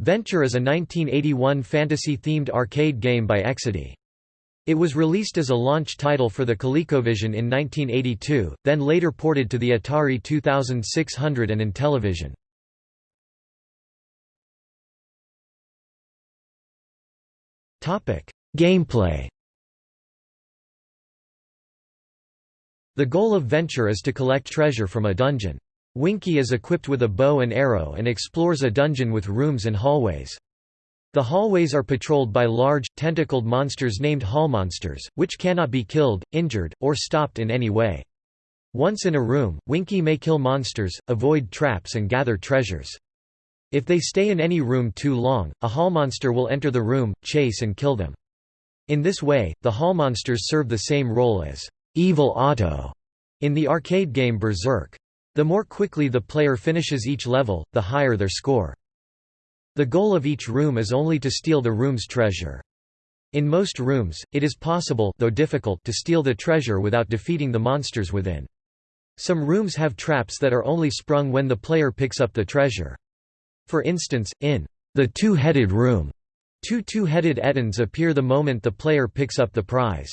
Venture is a 1981 fantasy-themed arcade game by Exidy. It was released as a launch title for the ColecoVision in 1982, then later ported to the Atari 2600 and Intellivision. Gameplay The goal of Venture is to collect treasure from a dungeon. Winky is equipped with a bow and arrow and explores a dungeon with rooms and hallways. The hallways are patrolled by large, tentacled monsters named hallmonsters, which cannot be killed, injured, or stopped in any way. Once in a room, Winky may kill monsters, avoid traps and gather treasures. If they stay in any room too long, a hallmonster will enter the room, chase and kill them. In this way, the hallmonsters serve the same role as Evil Otto in the arcade game Berserk. The more quickly the player finishes each level, the higher their score. The goal of each room is only to steal the room's treasure. In most rooms, it is possible though difficult to steal the treasure without defeating the monsters within. Some rooms have traps that are only sprung when the player picks up the treasure. For instance, in the two-headed room, two two-headed ettins appear the moment the player picks up the prize.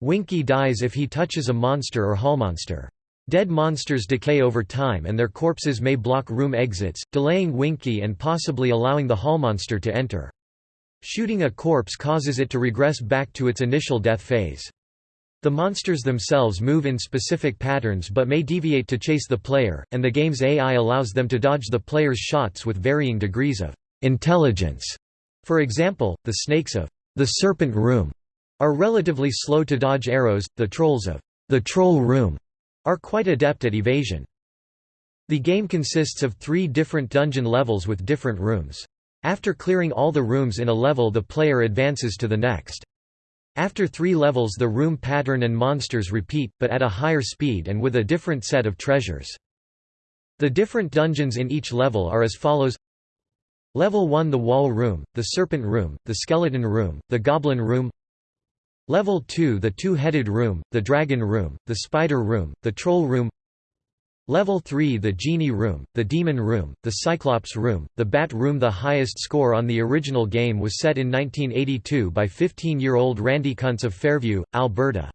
Winky dies if he touches a monster or hallmonster. Dead monsters decay over time and their corpses may block room exits, delaying Winky and possibly allowing the hallmonster to enter. Shooting a corpse causes it to regress back to its initial death phase. The monsters themselves move in specific patterns but may deviate to chase the player, and the game's AI allows them to dodge the player's shots with varying degrees of intelligence. For example, the snakes of the Serpent Room are relatively slow to dodge arrows, the trolls of the Troll Room are quite adept at evasion. The game consists of three different dungeon levels with different rooms. After clearing all the rooms in a level the player advances to the next. After three levels the room pattern and monsters repeat, but at a higher speed and with a different set of treasures. The different dungeons in each level are as follows Level 1 The Wall Room, the Serpent Room, the Skeleton Room, the Goblin Room Level 2 The Two-Headed Room, the Dragon Room, the Spider Room, the Troll Room Level 3 The Genie Room, the Demon Room, the Cyclops Room, the Bat Room The highest score on the original game was set in 1982 by 15-year-old Randy Kuntz of Fairview, Alberta.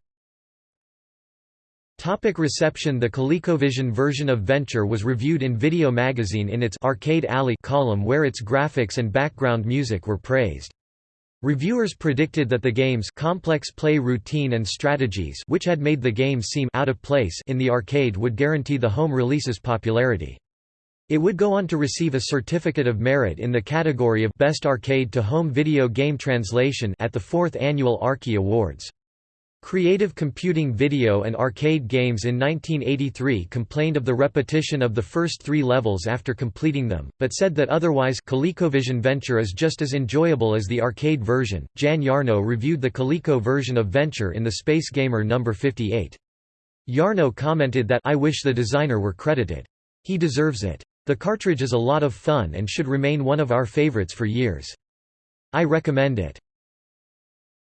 Topic reception The ColecoVision version of Venture was reviewed in Video Magazine in its Arcade Alley column where its graphics and background music were praised. Reviewers predicted that the game's complex play routine and strategies which had made the game seem out of place in the arcade would guarantee the home release's popularity. It would go on to receive a Certificate of Merit in the category of Best Arcade to Home Video Game Translation at the 4th Annual Arkie Awards. Creative Computing Video and Arcade Games in 1983 complained of the repetition of the first three levels after completing them, but said that otherwise ColecoVision Venture is just as enjoyable as the arcade version. Jan Yarno reviewed the Coleco version of Venture in the Space Gamer No. 58. Yarno commented that I wish the designer were credited. He deserves it. The cartridge is a lot of fun and should remain one of our favorites for years. I recommend it.